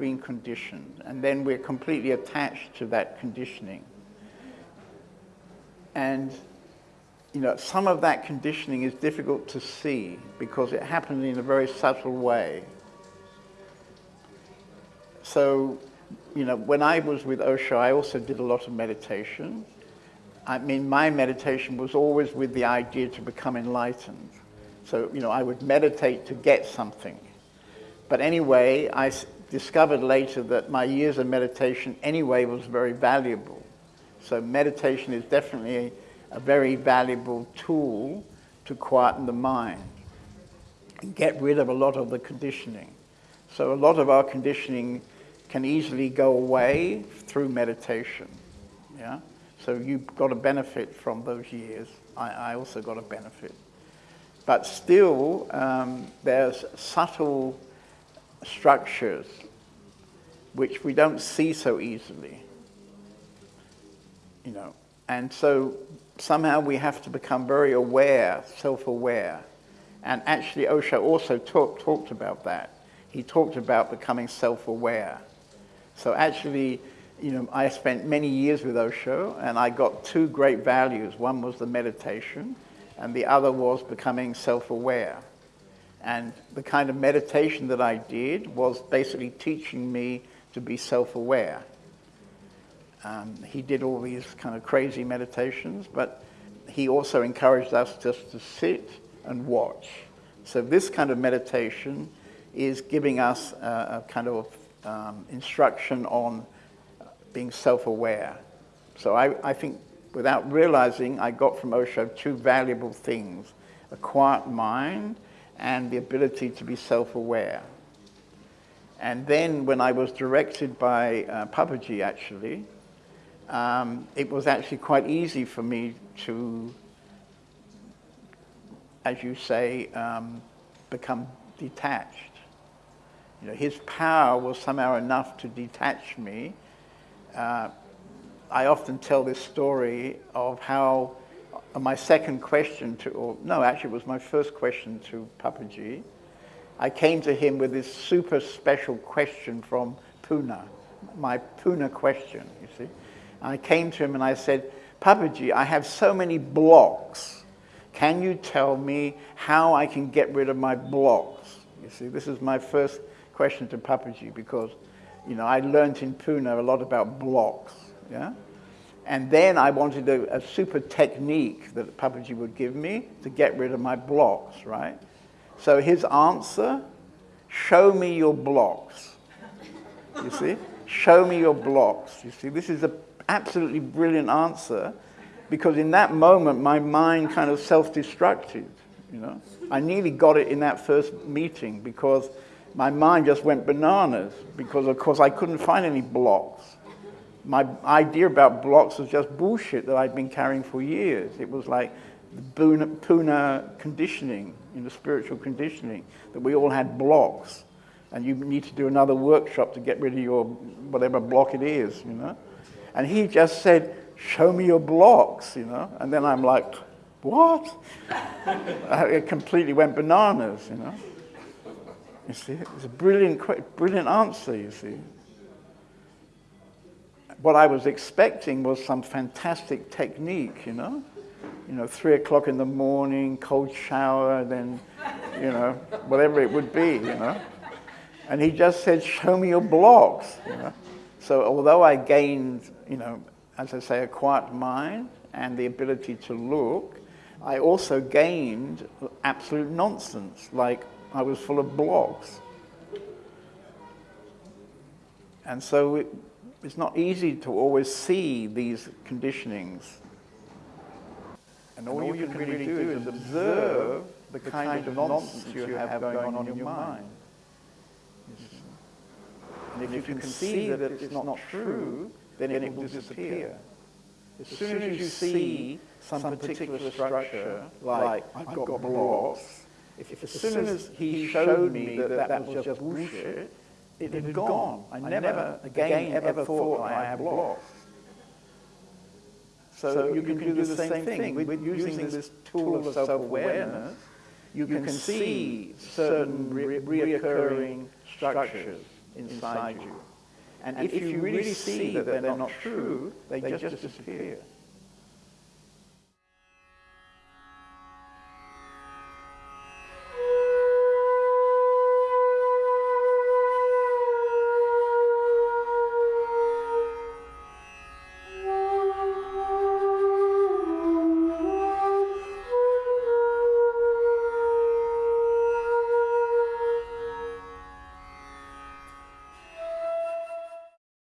been conditioned, and then we're completely attached to that conditioning. And you know, some of that conditioning is difficult to see because it happened in a very subtle way. So, you know, when I was with Osho, I also did a lot of meditation. I mean, my meditation was always with the idea to become enlightened. So, you know, I would meditate to get something. But anyway, I discovered later that my years of meditation anyway was very valuable. So meditation is definitely a very valuable tool to quieten the mind and get rid of a lot of the conditioning. So a lot of our conditioning can easily go away through meditation. Yeah? So you've got a benefit from those years. I, I also got a benefit. But still, um, there's subtle structures which we don't see so easily. You know, and so somehow we have to become very aware, self-aware. And actually Osho also talk, talked about that. He talked about becoming self-aware. So actually, you know, I spent many years with Osho and I got two great values. One was the meditation and the other was becoming self-aware. And the kind of meditation that I did was basically teaching me to be self-aware. Um, he did all these kind of crazy meditations, but he also encouraged us just to sit and watch. So this kind of meditation is giving us a, a kind of um, instruction on being self-aware. So I, I think without realizing, I got from Osho two valuable things, a quiet mind and the ability to be self-aware. And then when I was directed by uh, Papaji, actually, um, it was actually quite easy for me to, as you say, um, become detached. You know, his power was somehow enough to detach me. Uh, I often tell this story of how Uh, my second question to, or no, actually it was my first question to Papaji. I came to him with this super special question from Pune, my Pune question, you see. I came to him and I said, Papaji, I have so many blocks. Can you tell me how I can get rid of my blocks? You see, this is my first question to Papaji because, you know, I learned in Pune a lot about blocks, yeah? And then I wanted a, a super technique that Papaji would give me to get rid of my blocks, right? So his answer, show me your blocks. You see? Show me your blocks. You see, this is an absolutely brilliant answer because in that moment my mind kind of self-destructed, you know. I nearly got it in that first meeting because my mind just went bananas because of course I couldn't find any blocks. My idea about blocks was just bullshit that I'd been carrying for years. It was like the Puna conditioning, you know, spiritual conditioning, that we all had blocks and you need to do another workshop to get rid of your whatever block it is, you know. And he just said, show me your blocks, you know. And then I'm like, what? Uh, it completely went bananas, you know. You see, it's a brilliant, brilliant answer, you see. What I was expecting was some fantastic technique, you know. You know, three o'clock in the morning, cold shower, then, you know, whatever it would be, you know. And he just said, show me your blocks, you know. So although I gained, you know, as I say, a quiet mind and the ability to look, I also gained absolute nonsense, like I was full of blocks. And so it's not easy to always see these conditionings. And all, and all you, you, can, really do is observe the kind, of nonsense you have going on in your mind. And if, if you, can, can see that it's not true, then it will disappear. As soon as you see some particular structure, like I've got blocks, if as soon as he showed me that that was just bullshit, it had gone. I never again ever thought I had blocks. So you can do the same thing. With using this tool of self-awareness, you can see certain re reoccurring structures inside you. And if you really see that they're not true, they just disappear.